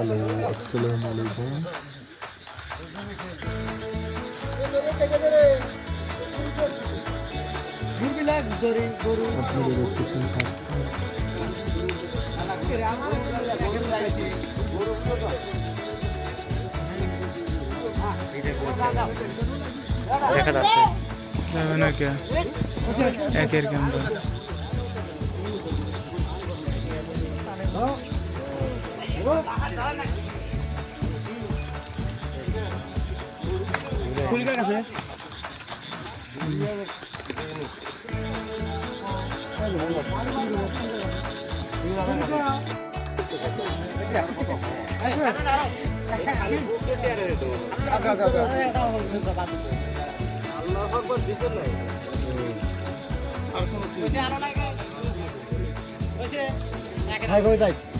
Hello अस्सलाम वालेकुम। अपने लोकेशन देखा जाता है ना क्या? एक के अंदर। হ্যালো আসসালামু আলাইকুম আপনারা দেখতেছেন দেখা যাচ্ছে যাবে না কে একের ক্যামেরা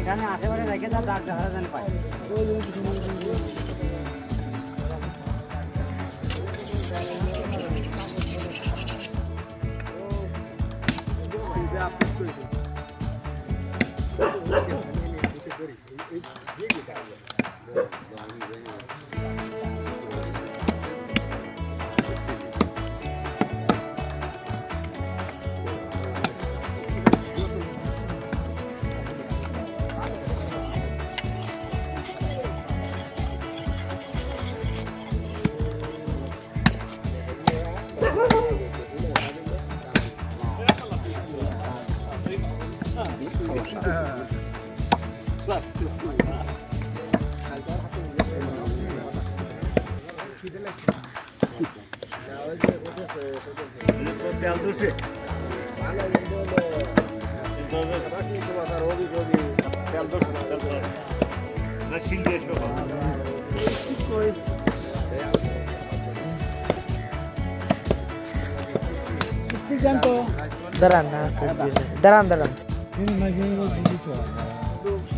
এখানে আশেপাশে রেখে তার ডাক দেখা জানি পাই। Tealdoce. Tealdoce. Tealdoce. Tealdoce. Tealdoce. Tealdoce. Tealdoce. Tealdoce. Tealdoce. Tealdoce. Tealdoce. Tealdoce.